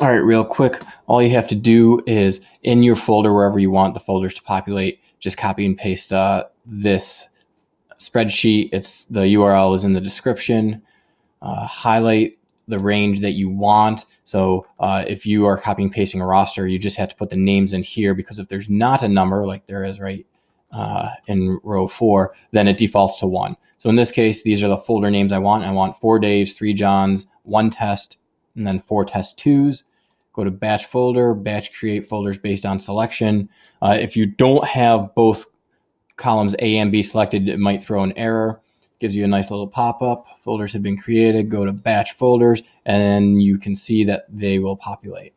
All right, real quick, all you have to do is in your folder, wherever you want the folders to populate, just copy and paste uh, this spreadsheet. It's the URL is in the description. Uh, highlight the range that you want. So uh, if you are copying pasting a roster, you just have to put the names in here because if there's not a number like there is right uh, in row four, then it defaults to one. So in this case, these are the folder names I want. I want four Daves, three Johns, one test, and then four test twos. Go to batch folder, batch create folders based on selection. Uh, if you don't have both columns A and B selected, it might throw an error gives you a nice little pop-up. Folders have been created. Go to batch folders and you can see that they will populate.